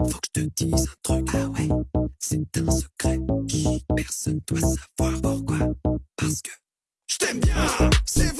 Faut que je te dise un truc, ah ouais, c'est un secret. Chut, Personne doit savoir pourquoi. Parce que je t'aime bien, c'est.